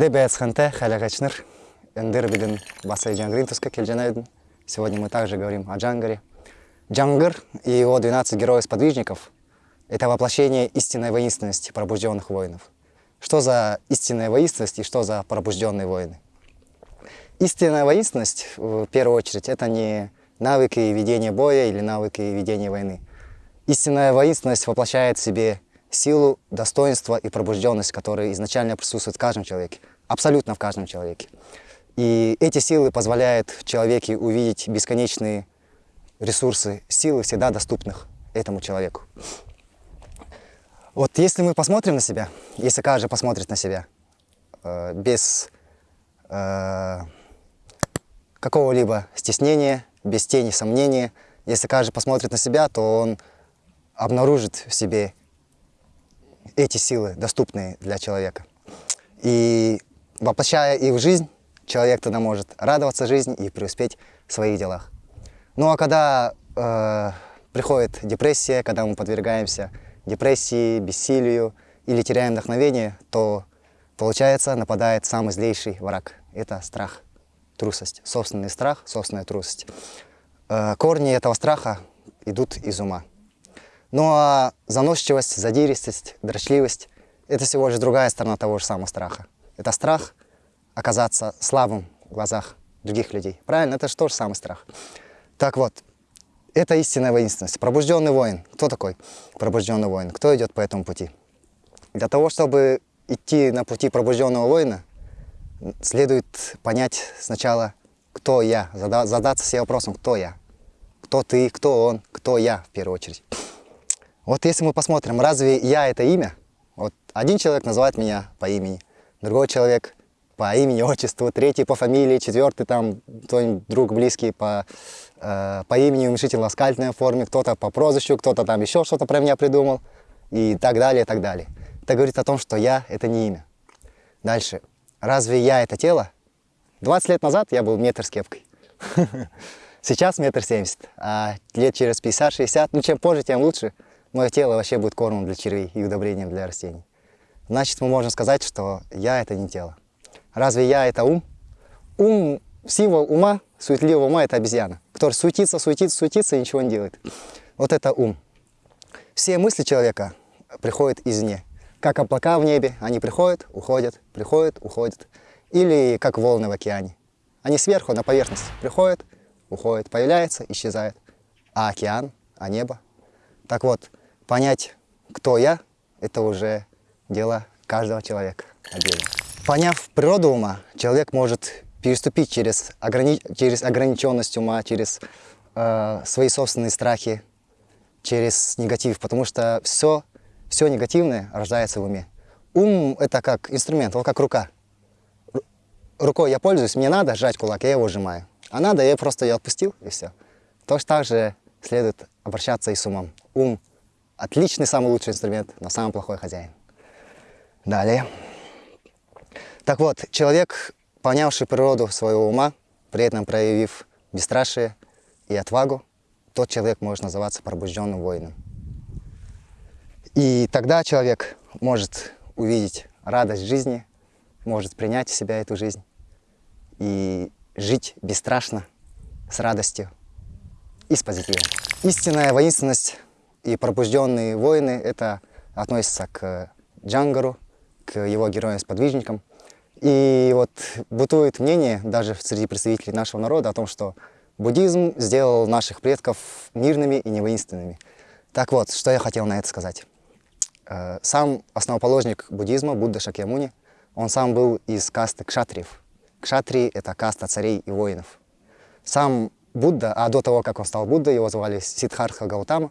Энде бәйцханте хәләгәчнер эндер биден басай джангрин туска кельджанайден. Сегодня мы также говорим о Джангаре. Джангар и его 12 героев-сподвижников – это воплощение истинной воинственности пробужденных воинов. Что за истинная воинственность и что за пробужденные воины? Истинная воинственность, в первую очередь, это не навыки ведения боя или навыки ведения войны. Истинная воинственность воплощает в себе силу, достоинство и пробужденность, которые изначально присутствуют в каждом человеке, абсолютно в каждом человеке. И эти силы позволяют в человеке увидеть бесконечные ресурсы, силы, всегда доступных этому человеку. Вот если мы посмотрим на себя, если каждый посмотрит на себя, э, без э, какого-либо стеснения, без тени сомнения, если каждый посмотрит на себя, то он обнаружит в себе эти силы, доступные для человека. И воплощая их в жизнь, человек тогда может радоваться жизни и преуспеть в своих делах. Ну а когда э, приходит депрессия, когда мы подвергаемся депрессии, бессилию или теряем вдохновение, то получается нападает самый злейший враг. Это страх, трусость, собственный страх, собственная трусость. Э, корни этого страха идут из ума. Ну а заносчивость, задиристость, дрочливость – это всего лишь другая сторона того же самого страха. Это страх оказаться слабым в глазах других людей. Правильно? Это же тоже самый страх. Так вот, это истинная воинственность. Пробужденный воин. Кто такой пробужденный воин? Кто идет по этому пути? Для того, чтобы идти на пути пробужденного воина, следует понять сначала, кто я, задаться себе вопросом, кто я. Кто ты, кто он, кто я в первую очередь. Вот если мы посмотрим, разве я это имя? Вот один человек называет меня по имени, другой человек по имени, отчеству, третий по фамилии, четвертый там кто-нибудь друг близкий по, э, по имени уменьшительно-ласкательной форме, кто-то по прозвищу, кто-то там еще что-то про меня придумал и так далее, и так далее. Это говорит о том, что я — это не имя. Дальше. Разве я — это тело? 20 лет назад я был метр с кепкой. Сейчас метр семьдесят, а лет через 50-60, ну чем позже, тем лучше — мое тело вообще будет кормом для червей и удобрением для растений. Значит, мы можем сказать, что я — это не тело. Разве я — это ум? Ум, сила ума, суетливого ума — это обезьяна, который суетится, суетится, суетится и ничего не делает. Вот это ум. Все мысли человека приходят извне. Как облака в небе, они приходят, уходят, приходят, уходят. Или как волны в океане. Они сверху, на поверхность приходят, уходят, появляются, исчезают. А океан, а небо. Так вот, Понять, кто я, это уже дело каждого человека отдельно. Поняв природу ума, человек может переступить через, ограни... через ограниченность ума, через э, свои собственные страхи, через негатив, потому что все, все негативное рождается в уме. Ум — это как инструмент, вот как рука. Рукой я пользуюсь, мне надо сжать кулак, я его сжимаю. А надо, я просто ее отпустил, и все. Точно так же следует обращаться и с умом. Ум Отличный, самый лучший инструмент, но самый плохой хозяин. Далее. Так вот, человек, понявший природу своего ума, при этом проявив бесстрашие и отвагу, тот человек может называться пробужденным воином. И тогда человек может увидеть радость жизни, может принять в себя эту жизнь и жить бесстрашно, с радостью и с позитивом. Истинная воинственность и пробужденные воины, это относится к Джангару, к его героям-сподвижникам. И вот бытует мнение даже среди представителей нашего народа о том, что буддизм сделал наших предков мирными и невоинственными. Так вот, что я хотел на это сказать. Э, сам основоположник буддизма, Будда Шакьямуни, он сам был из касты кшатриев. Кшатрии — это каста царей и воинов. Сам Будда, а до того, как он стал Буддой, его звали Сиддхартха Гаутама,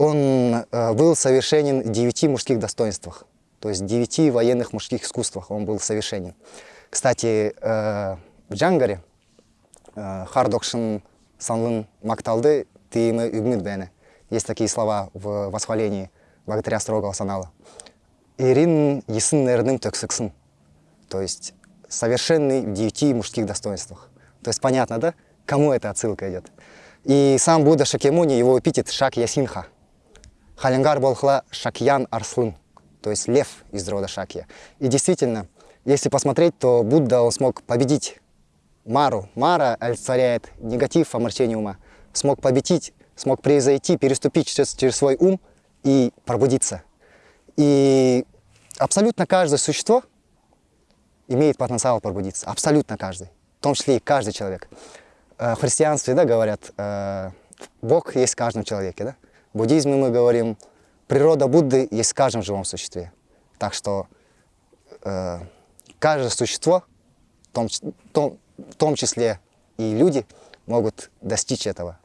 он э, был совершенен в девяти мужских достоинствах, то есть в девяти военных мужских искусствах он был совершенен. Кстати, э, в Джангаре э, Хардокшин Санлын Макталды Тиимы Игмидбене. Есть такие слова в восхвалении богатыря строгого санала. Ирин Ясын Нерным Тексексын. То есть совершенный в девяти мужских достоинствах. То есть понятно, да, кому эта отсылка идет? И сам Будда Шакемуни, его эпитет Шак Ясинха – Халингар Болхла Шакьян Арслын, то есть лев из рода Шакья. И действительно, Если посмотреть, то Будда он смог победить Мару. Мара олицетворяет негатив, омрачение ума. Смог победить, смог превзойти, переступить через, через свой ум и пробудиться. И абсолютно каждое существо имеет потенциал пробудиться. Абсолютно каждый. В том числе и каждый человек. Э, в христианстве да, говорят, э, Бог есть в каждом человеке. Да? Буддизме мы говорим, природа Будды есть в каждом живом существе. Так что э, каждое существо, в том, том, в том числе и люди, могут достичь этого.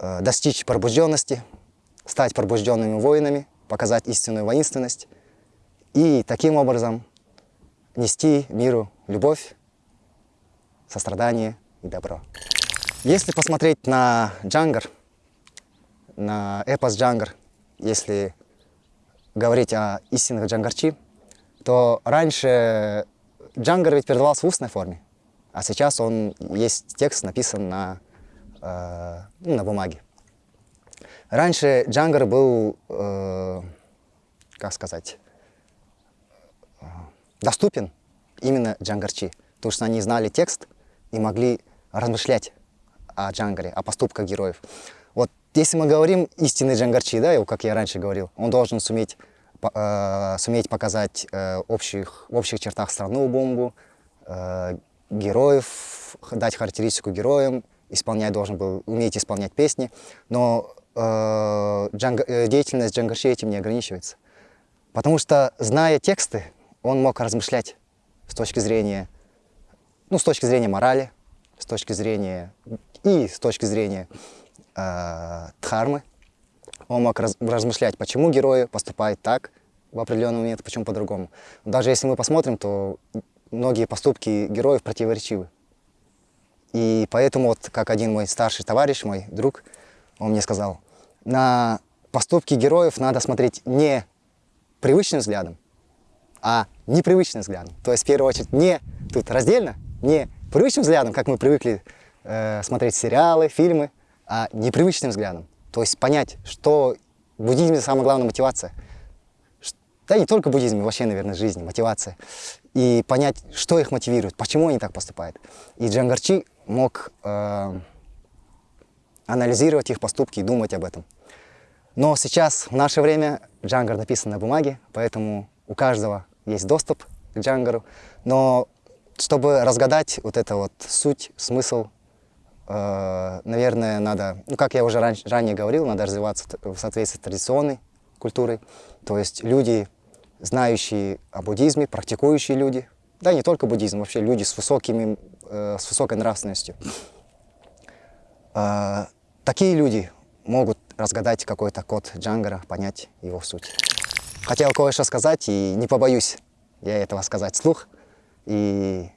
Э, достичь пробужденности, стать пробужденными воинами, показать истинную воинственность и таким образом нести миру любовь, сострадание и добро. Если посмотреть на Джангар, на эпос Джангар, если говорить о истинных джангарчи, то раньше Джангар ведь передавался в устной форме, а сейчас он есть текст написан на, э, ну, на бумаге. Раньше Джангар был, э, как сказать, э, доступен именно джангарчи, потому что они знали текст и могли размышлять о Джангаре, о поступках героев. Вот если мы говорим истинный джангарчи, да, как я раньше говорил, он должен суметь, э, суметь показать э, общих, в общих чертах страну бомбу, э, героев, дать характеристику героям, исполнять должен был, уметь исполнять песни, но э, джанг, э, деятельность джангарчи этим не ограничивается. Потому что, зная тексты, он мог размышлять с точки зрения, ну, с точки зрения морали, с точки зрения и с точки зрения э, дхармы. Он мог раз, размышлять, почему герои поступают так в определенный момент, почему по-другому. Даже если мы посмотрим, то многие поступки героев противоречивы. И поэтому, вот, как один мой старший товарищ, мой друг, он мне сказал, на поступки героев надо смотреть не привычным взглядом, а непривычным взглядом. То есть, в первую очередь, не тут раздельно, не привычным взглядом, как мы привыкли э, смотреть сериалы, фильмы, а непривычным взглядом. То есть понять, что в буддизме самая главная мотивация. Да не только в буддизме, вообще, наверное, жизни, мотивация. И понять, что их мотивирует, почему они так поступают. И Джангарчи мог э, анализировать их поступки и думать об этом. Но сейчас, в наше время, Джангар написан на бумаге, поэтому у каждого есть доступ к Джангару. Но чтобы разгадать вот это вот суть, смысл, наверное, надо, ну, как я уже раньше, ранее говорил, надо развиваться в соответствии с традиционной культурой. То есть люди, знающие о буддизме, практикующие люди, да не только буддизм, вообще люди с, высокими, э, с высокой нравственностью. Э, такие люди могут разгадать какой-то код Джангара, понять его суть. Хотел кое-что сказать и не побоюсь я этого сказать вслух. И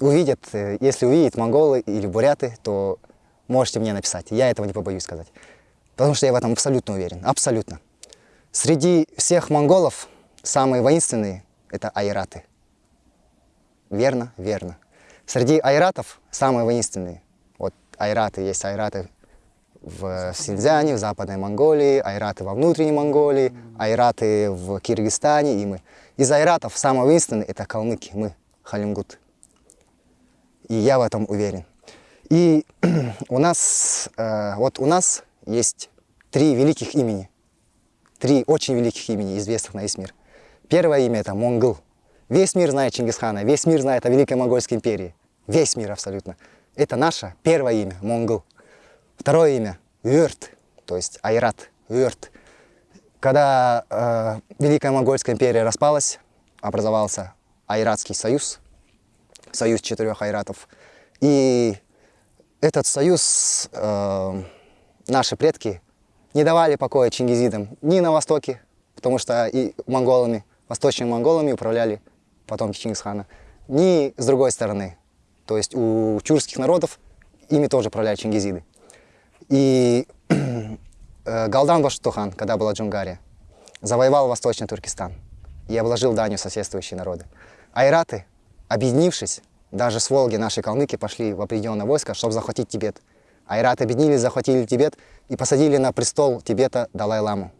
увидят, э, если увидят монголы или буряты, то можете мне написать. Я этого не побоюсь сказать. Потому что я в этом абсолютно уверен. Абсолютно. Среди всех монголов самые воинственные – это айраты. Верно? Верно. Среди айратов самые воинственные. Вот айраты, есть айраты в Синьцзяне, в Западной Монголии, айраты во внутренней Монголии, айраты в Киргизстане и мы. Из айратов самый воинственный – это калмыки, мы, халимгут. И я в этом уверен. И у нас, э, вот у нас есть три великих имени. Три очень великих имени, известных на весь мир. Первое имя – это Монгол. Весь мир знает Чингисхана, весь мир знает о Великой Монгольской империи. Весь мир абсолютно. Это наше первое имя – Монгол. Второе имя – Юрт, то есть Айрат, Юрт. Когда э, Великая Монгольская империя распалась, образовался Айратский союз, союз четырех айратов. И этот союз э, наши предки не давали покоя чингизидам ни на востоке, потому что и монголами, восточными монголами управляли потомки Чингисхана, ни с другой стороны. То есть у тюркских народов ими тоже управляли чингизиды. И э, Галдан Баштухан, когда была Джунгария, завоевал Восточный Туркестан и обложил данью соседствующие народы. Айраты, объединившись, даже с Волги наши калмыки пошли в определенное войско, чтобы захватить Тибет. Айраты объединились, захватили Тибет и посадили на престол Тибета Далай-ламу.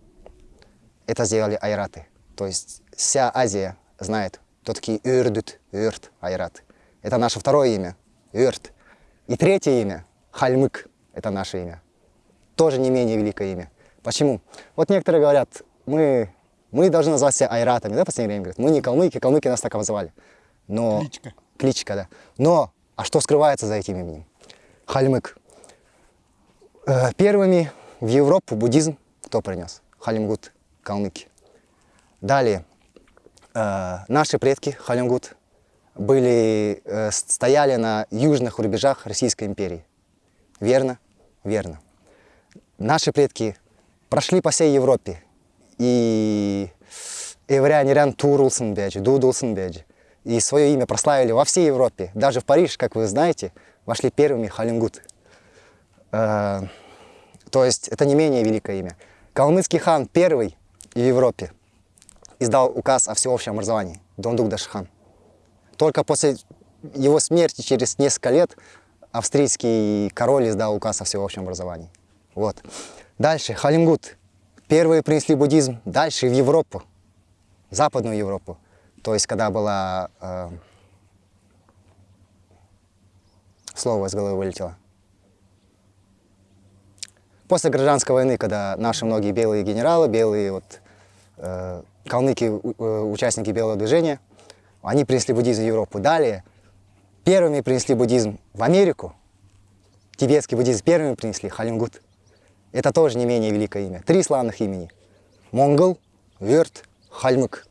Это сделали айраты. То есть вся Азия знает, кто такие Юрдут, Юрт, Айрат. Это наше второе имя, Юрт. И третье имя, Хальмык, это наше имя. Тоже не менее великое имя. Почему? Вот некоторые говорят, мы, мы должны назвать себя айратами, да, в последнее время говорят, мы не калмыки, калмыки нас так обозвали. Но... Кличка. Кличка, да. Но, а что скрывается за этим именем? Хальмык. Э, первыми в Европу буддизм кто принес? Халимгут, калмыки. Далее, э, наши предки, Халимгут, были, э, стояли на южных рубежах Российской империи. Верно? Верно. Наши предки прошли по всей Европе. И Эврянирян Турулсын беджи, Дудулсын беджи. И свое имя прославили во всей Европе. Даже в Париж, как вы знаете, вошли первыми Халимгут. Э, то есть это не менее великое имя. Калмыцкий хан первый в Европе издал указ о всеобщем образовании, Дондук Дашхан. Только после его смерти, через несколько лет, австрийский король издал указ о всеобщем образовании. Вот. Дальше, Халимгут. Первые принесли буддизм дальше в Европу, в Западную Европу. То есть, когда была... Э, слово из головы вылетело. После гражданской войны, когда наши многие белые генералы, белые вот, э, калмыки, э, участники белого движения, они принесли буддизм в Европу. Далее первыми принесли буддизм в Америку. Тибетский буддизм первыми принесли, Халингут. Это тоже не менее великое имя. Три славных имени. Монгол, Верт, Хальмык.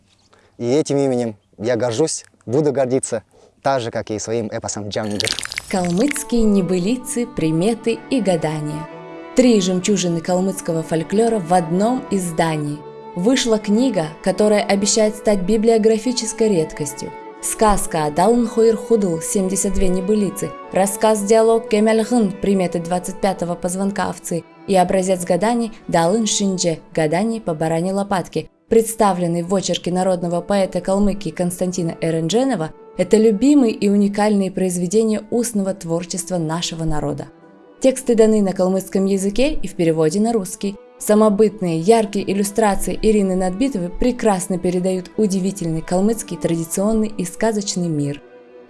И этим именем я горжусь, буду гордиться, так же, как и своим эпосом Джангир. Калмыцкие небылицы, приметы и гадания. Три жемчужины калмыцкого фольклора в одном издании. Вышла книга, которая обещает стать библиографической редкостью. Сказка Далн Хуир Худл 72 небылицы, рассказ-диалог Кемельгын приметы 25-го позвонка овцы и образец гаданий Далын Шиндже гаданий по баране лопатки, представленный в очерке народного поэта Калмыкии Константина Эрендженова, это любимые и уникальные произведения устного творчества нашего народа. Тексты даны на калмыцком языке и в переводе на русский. Самобытные, яркие иллюстрации Ирины Надбитовой прекрасно передают удивительный калмыцкий традиционный и сказочный мир.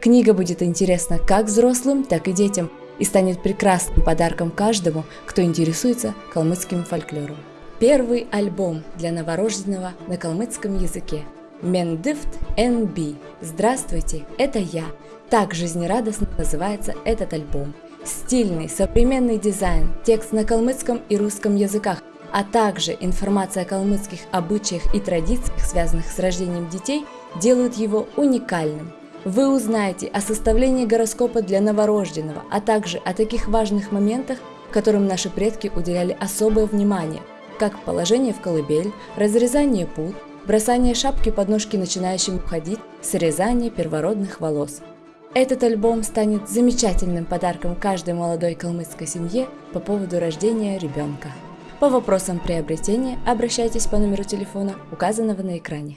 Книга будет интересна как взрослым, так и детям и станет прекрасным подарком каждому, кто интересуется калмыцким фольклором. Первый альбом для новорожденного на калмыцком языке. Мендифт NB. Здравствуйте, это я. Так жизнерадостно называется этот альбом. Стильный, современный дизайн, текст на калмыцком и русском языках, а также информация о калмыцких обычаях и традициях, связанных с рождением детей, делают его уникальным. Вы узнаете о составлении гороскопа для новорожденного, а также о таких важных моментах, которым наши предки уделяли особое внимание, как положение в колыбель, разрезание пут, бросание шапки под ножки начинающим ходить, срезание первородных волос – этот альбом станет замечательным подарком каждой молодой калмыцкой семье по поводу рождения ребенка. По вопросам приобретения обращайтесь по номеру телефона, указанного на экране.